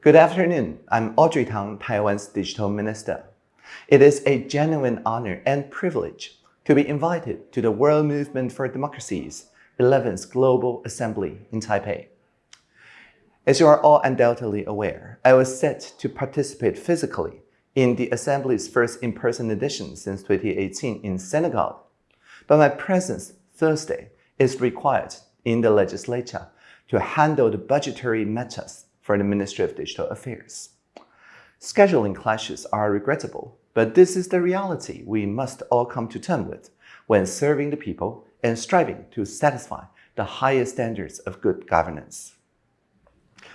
Good afternoon. I'm Audrey Tang, Taiwan's Digital Minister. It is a genuine honor and privilege to be invited to the World Movement for Democracy's 11th Global Assembly in Taipei. As you are all undoubtedly aware, I was set to participate physically in the Assembly's first in-person edition since 2018 in Senegal. But my presence Thursday is required in the legislature to handle the budgetary matters for the Ministry of Digital Affairs. Scheduling clashes are regrettable, but this is the reality we must all come to terms with when serving the people and striving to satisfy the highest standards of good governance.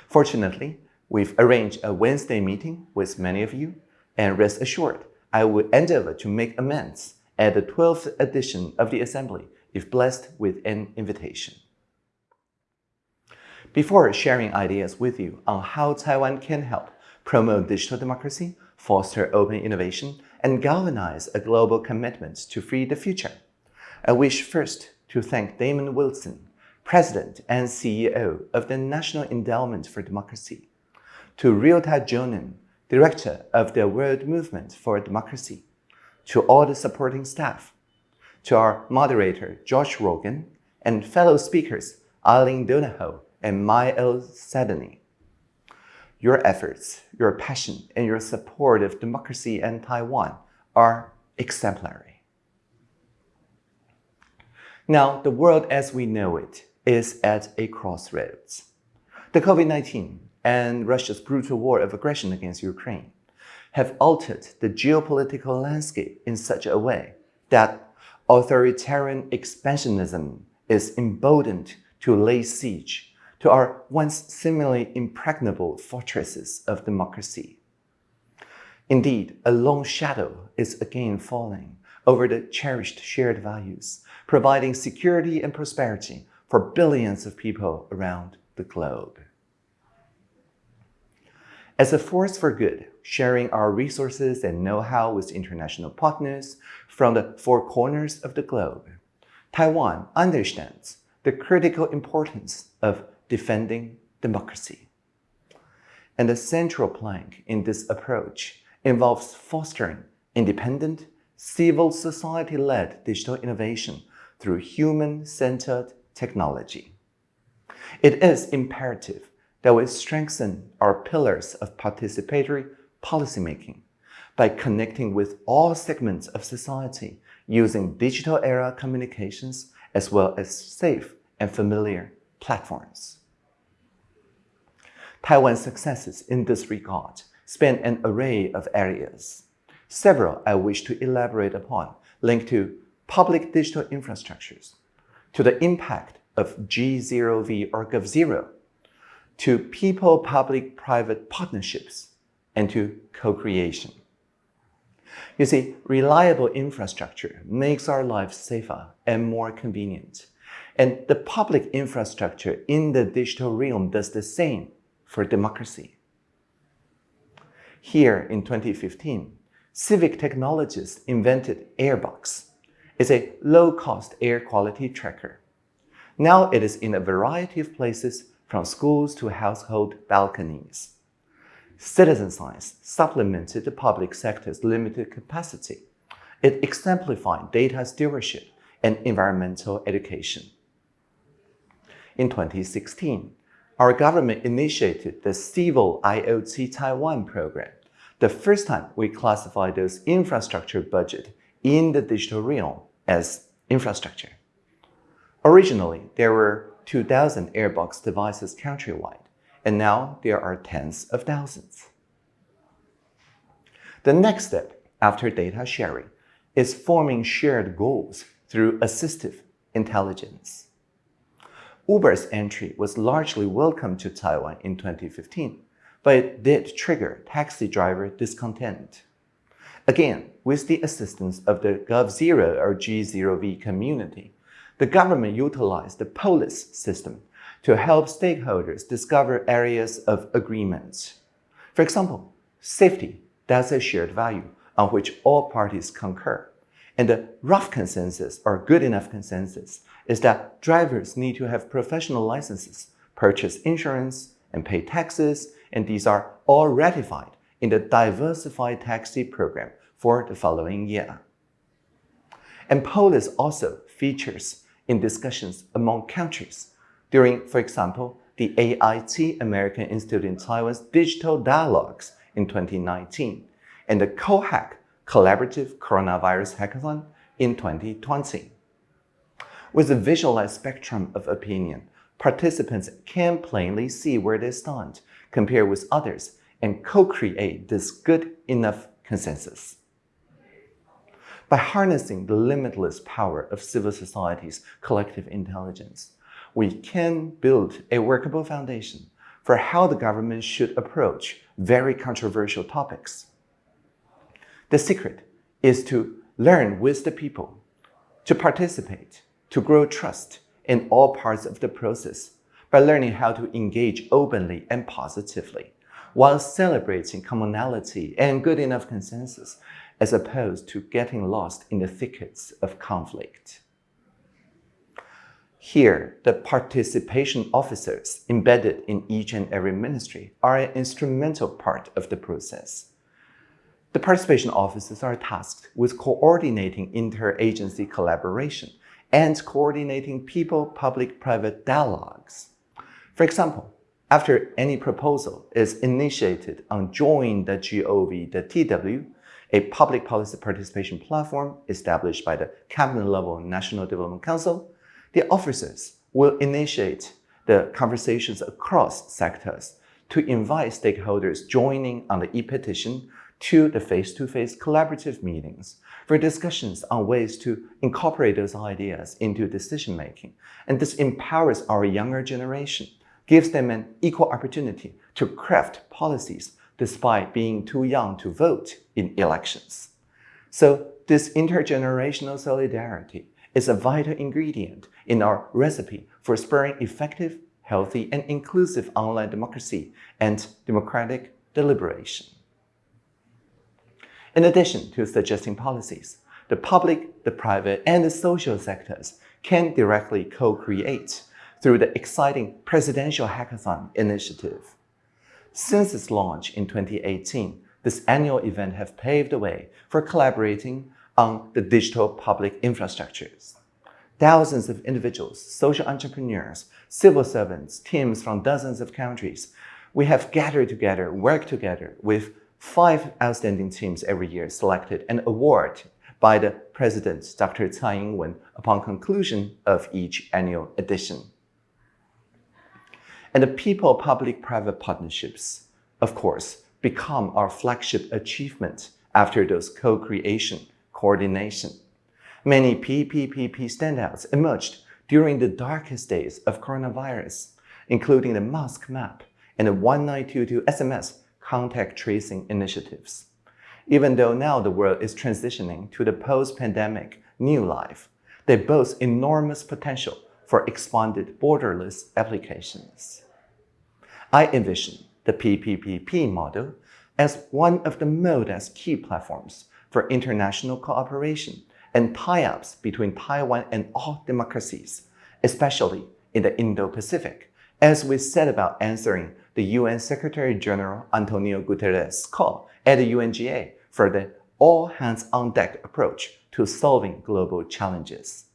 Fortunately, we've arranged a Wednesday meeting with many of you, and rest assured, I will endeavor to make amends at the 12th edition of the Assembly if blessed with an invitation. Before sharing ideas with you on how Taiwan can help promote digital democracy, foster open innovation, and galvanize a global commitment to free the future, I wish first to thank Damon Wilson, President and CEO of the National Endowment for Democracy, to Ryota Jonen, Director of the World Movement for Democracy, to all the supporting staff, to our moderator, Josh Rogin, and fellow speakers, Eileen Donahoe and Mael Sadani. Your efforts, your passion, and your support of democracy and Taiwan are exemplary. Now, the world as we know it is at a crossroads. The COVID-19 and Russia's brutal war of aggression against Ukraine have altered the geopolitical landscape in such a way that authoritarian expansionism is emboldened to lay siege to our once seemingly impregnable fortresses of democracy. Indeed, a long shadow is again falling over the cherished shared values, providing security and prosperity for billions of people around the globe. As a force for good, sharing our resources and know-how with international partners from the four corners of the globe, Taiwan understands the critical importance of defending democracy. And the central plank in this approach involves fostering independent, civil society-led digital innovation through human-centered technology. It is imperative that we strengthen our pillars of participatory policymaking by connecting with all segments of society using digital era communications as well as safe and familiar platforms. Taiwan's successes in this regard span an array of areas. Several I wish to elaborate upon link to public digital infrastructures, to the impact of G0V or GovZero, to people-public-private partnerships, and to co-creation. You see, reliable infrastructure makes our lives safer and more convenient. And the public infrastructure in the digital realm does the same for democracy. Here in 2015, Civic Technologies invented Airbox. It's a low-cost air quality tracker. Now it is in a variety of places from schools to household balconies. Citizen science supplemented the public sector's limited capacity. It exemplified data stewardship and environmental education. In 2016, our government initiated the Civil IoT Taiwan program, the first time we classified those infrastructure budget in the digital realm as infrastructure. Originally, there were 2,000 Airbox devices countrywide, and now there are tens of thousands. The next step after data sharing is forming shared goals through assistive intelligence. Uber's entry was largely welcome to Taiwan in 2015, but it did trigger taxi driver discontent. Again, with the assistance of the GovZero or G0V community, the government utilized the POLIS system to help stakeholders discover areas of agreement. For example, safety, that's a shared value on which all parties concur. And the rough consensus or good enough consensus is that drivers need to have professional licenses, purchase insurance, and pay taxes, and these are all ratified in the Diversified Taxi Program for the following year. And POLIS also features in discussions among countries during, for example, the AIT American Institute in Taiwan's Digital Dialogues in 2019 and the COHAC Collaborative Coronavirus Hackathon in 2020. With a visualized spectrum of opinion, participants can plainly see where they stand, compare with others, and co-create this good enough consensus. By harnessing the limitless power of civil society's collective intelligence, we can build a workable foundation for how the government should approach very controversial topics. The secret is to learn with the people, to participate, to grow trust in all parts of the process by learning how to engage openly and positively while celebrating commonality and good enough consensus as opposed to getting lost in the thickets of conflict. Here, the participation officers embedded in each and every ministry are an instrumental part of the process. The participation officers are tasked with coordinating interagency collaboration and coordinating people-public-private dialogues. For example, after any proposal is initiated on Join the GOV, the TW, a public policy participation platform established by the cabinet-level National Development Council, the officers will initiate the conversations across sectors to invite stakeholders joining on the e-petition to the face-to-face -face collaborative meetings for discussions on ways to incorporate those ideas into decision-making. And this empowers our younger generation, gives them an equal opportunity to craft policies despite being too young to vote in elections. So this intergenerational solidarity is a vital ingredient in our recipe for spurring effective, healthy, and inclusive online democracy and democratic deliberation. In addition to suggesting policies, the public, the private, and the social sectors can directly co-create through the exciting Presidential Hackathon initiative. Since its launch in 2018, this annual event has paved the way for collaborating on the digital public infrastructures. Thousands of individuals, social entrepreneurs, civil servants, teams from dozens of countries, we have gathered together, worked together with five outstanding teams every year selected and awarded by the President, Dr. Tsai Ing-wen, upon conclusion of each annual edition. And the people-public-private partnerships, of course, become our flagship achievement after those co-creation coordination. Many PPPP standouts emerged during the darkest days of coronavirus, including the mask map and the 1922 SMS contact tracing initiatives. Even though now the world is transitioning to the post-pandemic new life, they boast enormous potential for expanded borderless applications. I envision the PPPP model as one of the MODA's key platforms for international cooperation and tie-ups between Taiwan and all democracies, especially in the Indo-Pacific, as we set about answering the UN Secretary-General Antonio Guterres' call at the UNGA for the all-hands-on-deck approach to solving global challenges.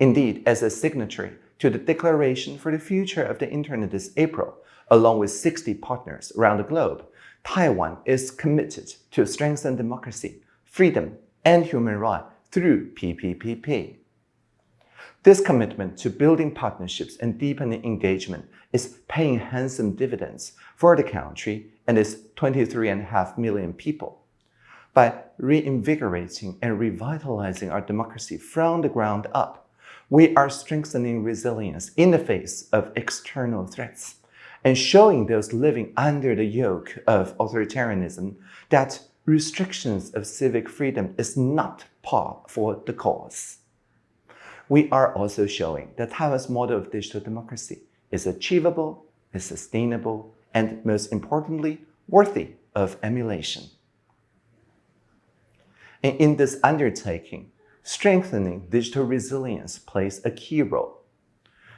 Indeed, as a signatory to the Declaration for the Future of the Internet this April, along with 60 partners around the globe, Taiwan is committed to strengthen democracy, freedom, and human rights through PPPP. This commitment to building partnerships and deepening engagement is paying handsome dividends for the country and its 23.5 million people. By reinvigorating and revitalizing our democracy from the ground up, we are strengthening resilience in the face of external threats and showing those living under the yoke of authoritarianism that restrictions of civic freedom is not par for the cause. We are also showing that Taiwan's model of digital democracy is achievable, is sustainable, and most importantly, worthy of emulation. And in this undertaking, strengthening digital resilience plays a key role.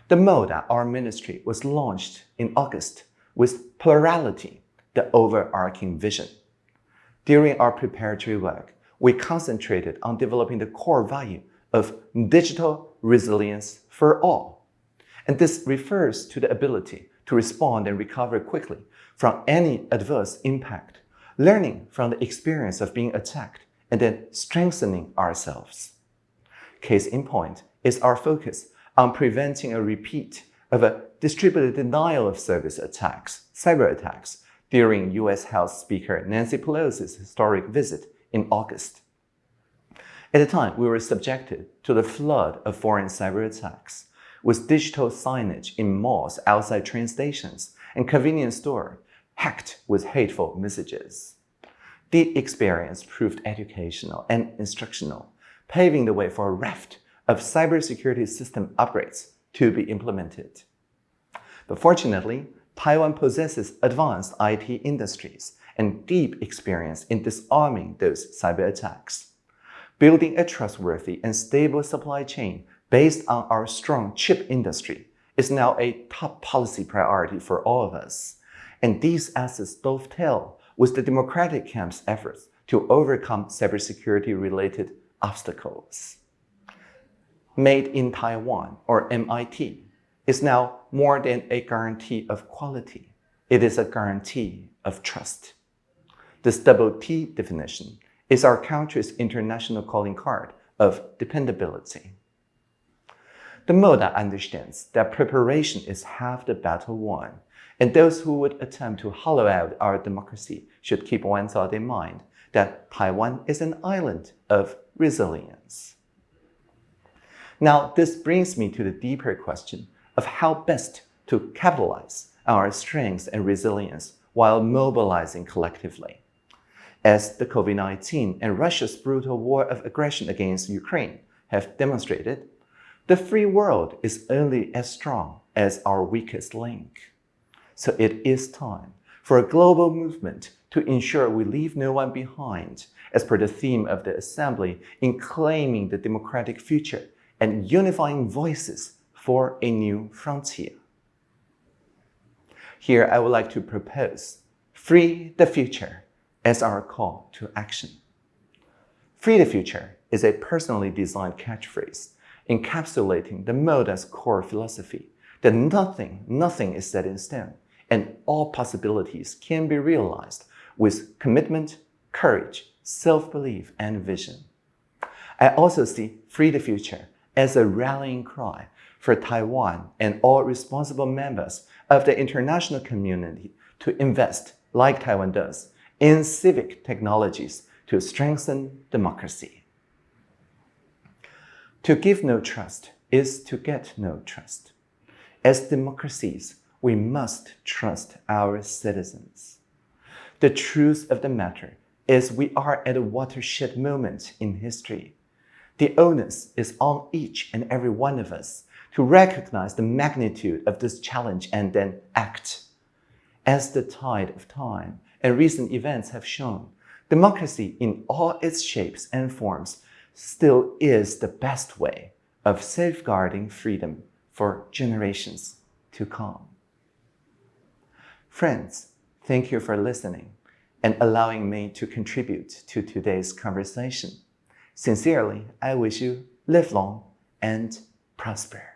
The MODA, our ministry was launched in August with plurality, the overarching vision. During our preparatory work, we concentrated on developing the core value of digital resilience for all. And this refers to the ability to respond and recover quickly from any adverse impact, learning from the experience of being attacked, and then strengthening ourselves. Case in point is our focus on preventing a repeat of a distributed denial of service attacks, cyber attacks, during U.S. House Speaker Nancy Pelosi's historic visit in August. At the time, we were subjected to the flood of foreign cyber attacks, with digital signage in malls outside train stations and convenience stores hacked with hateful messages. The experience proved educational and instructional, paving the way for a raft of cybersecurity system upgrades to be implemented. But fortunately, Taiwan possesses advanced IT industries and deep experience in disarming those cyber attacks. Building a trustworthy and stable supply chain based on our strong chip industry is now a top policy priority for all of us. And these assets dovetail with the Democratic camp's efforts to overcome cybersecurity-related obstacles. Made in Taiwan, or MIT, is now more than a guarantee of quality. It is a guarantee of trust. This double T definition is our country's international calling card of dependability. The MODA understands that preparation is half the battle won, and those who would attempt to hollow out our democracy should keep one thought in mind, that Taiwan is an island of resilience. Now, this brings me to the deeper question of how best to capitalize our strengths and resilience while mobilizing collectively. As the COVID-19 and Russia's brutal war of aggression against Ukraine have demonstrated, the free world is only as strong as our weakest link. So it is time for a global movement to ensure we leave no one behind, as per the theme of the Assembly in claiming the democratic future and unifying voices for a new frontier. Here I would like to propose Free the Future as our call to action. Free the Future is a personally designed catchphrase encapsulating the MODA's core philosophy that nothing, nothing is set in stone and all possibilities can be realized with commitment, courage, self-belief, and vision. I also see Free the Future as a rallying cry for Taiwan and all responsible members of the international community to invest, like Taiwan does, in civic technologies to strengthen democracy. To give no trust is to get no trust. As democracies, we must trust our citizens. The truth of the matter is we are at a watershed moment in history. The onus is on each and every one of us to recognize the magnitude of this challenge and then act. As the tide of time and recent events have shown, democracy in all its shapes and forms still is the best way of safeguarding freedom for generations to come. Friends, thank you for listening and allowing me to contribute to today's conversation. Sincerely, I wish you live long and prosper.